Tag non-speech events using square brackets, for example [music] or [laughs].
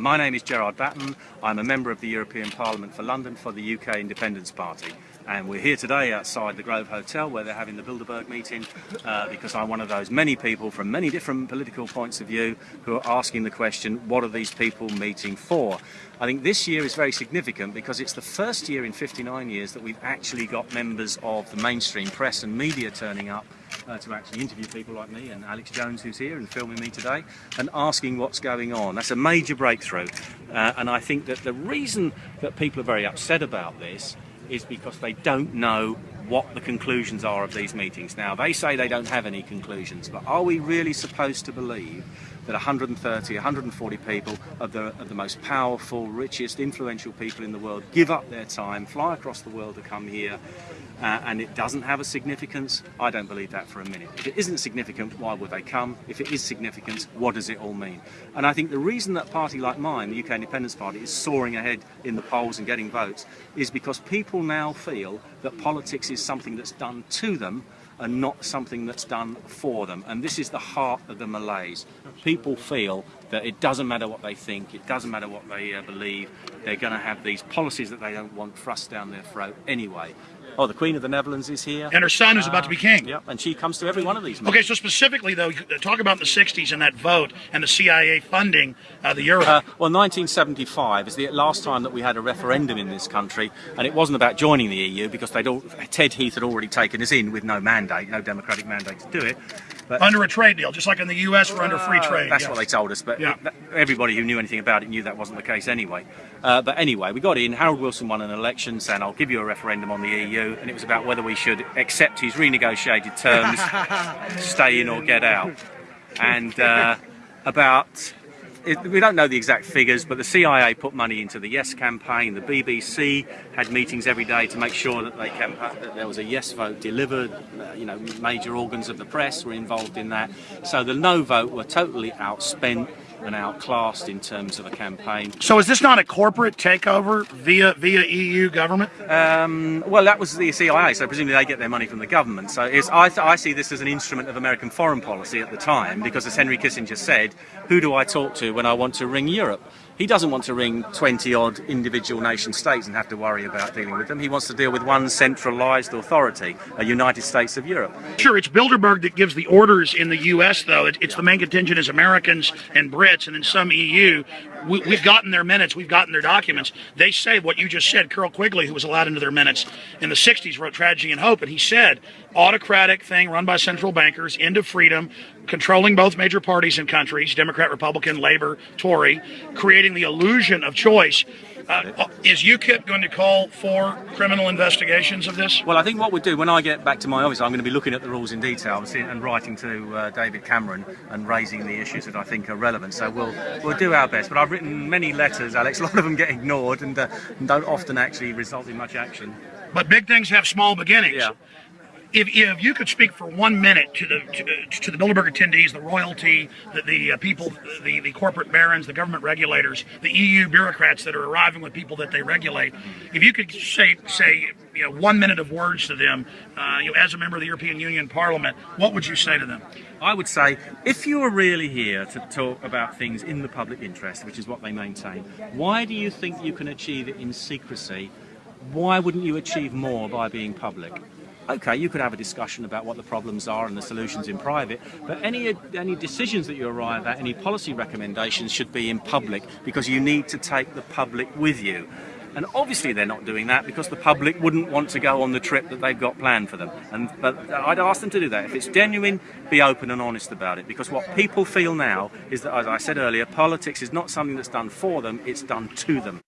My name is Gerard Batten. I'm a member of the European Parliament for London for the UK Independence Party. And we're here today outside the Grove Hotel where they're having the Bilderberg meeting uh, because I'm one of those many people from many different political points of view who are asking the question, what are these people meeting for? I think this year is very significant because it's the first year in 59 years that we've actually got members of the mainstream press and media turning up uh, to actually interview people like me and Alex Jones who's here and filming me today and asking what's going on. That's a major breakthrough uh, and I think that the reason that people are very upset about this is because they don't know what the conclusions are of these meetings. Now, they say they don't have any conclusions, but are we really supposed to believe that 130, 140 people of the, of the most powerful, richest, influential people in the world give up their time, fly across the world to come here, uh, and it doesn't have a significance? I don't believe that for a minute. If it isn't significant, why would they come? If it is significant, what does it all mean? And I think the reason that a party like mine, the UK Independence Party, is soaring ahead in the polls and getting votes is because people now feel that politics is something that's done to them and not something that's done for them. And this is the heart of the malaise. People feel that it doesn't matter what they think, it doesn't matter what they uh, believe, they're going to have these policies that they don't want thrust down their throat anyway. Oh, the Queen of the Netherlands is here. And her son is uh, about to be king. Yep, and she comes to every one of these. Meetings. Okay, so specifically, though, talk about the 60s and that vote and the CIA funding uh, the euro. Uh, well, 1975 is the last time that we had a referendum in this country, and it wasn't about joining the EU because they'd all, Ted Heath had already taken us in with no mandate, no democratic mandate to do it. But, under a trade deal, just like in the U.S., we're under free uh, trade. That's yes. what they told us, but yeah. everybody who knew anything about it knew that wasn't the case anyway. Uh, but anyway, we got in. Harold Wilson won an election saying, I'll give you a referendum on the EU, and it was about whether we should accept his renegotiated terms, [laughs] stay in or get out. And uh, about it, we don't know the exact figures, but the CIA put money into the Yes campaign. The BBC had meetings every day to make sure that, they that there was a Yes vote delivered. Uh, you know, major organs of the press were involved in that. So the No vote were totally outspent and outclassed in terms of a campaign. So is this not a corporate takeover via via EU government? Um, well, that was the CIA, so presumably they get their money from the government. So I, I see this as an instrument of American foreign policy at the time, because as Henry Kissinger said, who do I talk to when I want to ring Europe? He doesn't want to ring 20 odd individual nation states and have to worry about dealing with them. He wants to deal with one centralized authority, a United States of Europe. Sure, it's Bilderberg that gives the orders in the U.S., though. It's the main contingent is Americans and Brits, and then some EU. We, have gotten their minutes, we've gotten their documents. They say what you just said. Carroll Quigley, who was allowed into their minutes in the 60s, wrote Tragedy and Hope, and he said, autocratic thing run by central bankers, of freedom, controlling both major parties and countries, Democrat, Republican, Labor, Tory, creating the illusion of choice. Uh, is UKIP going to call for criminal investigations of this? Well, I think what we'll do when I get back to my office, I'm going to be looking at the rules in detail and writing to uh, David Cameron and raising the issues that I think are relevant. So we'll we'll do our best. But I've written many letters, Alex. [laughs] A lot of them get ignored and, uh, and don't often actually result in much action. But big things have small beginnings. Yeah if, if you could speak for one minute to the to, to the Bilderberg attendees, the royalty, the, the uh, people, the, the corporate barons, the government regulators, the EU bureaucrats that are arriving with people that they regulate, if you could say say you know one minute of words to them, uh, you know, as a member of the European Union Parliament, what would you say to them? I would say, if you are really here to talk about things in the public interest, which is what they maintain, why do you think you can achieve it in secrecy? Why wouldn't you achieve more by being public? Okay, you could have a discussion about what the problems are and the solutions in private, but any, any decisions that you arrive at, any policy recommendations should be in public because you need to take the public with you. And obviously they're not doing that because the public wouldn't want to go on the trip that they've got planned for them. And But I'd ask them to do that. If it's genuine, be open and honest about it. Because what people feel now is that, as I said earlier, politics is not something that's done for them, it's done to them.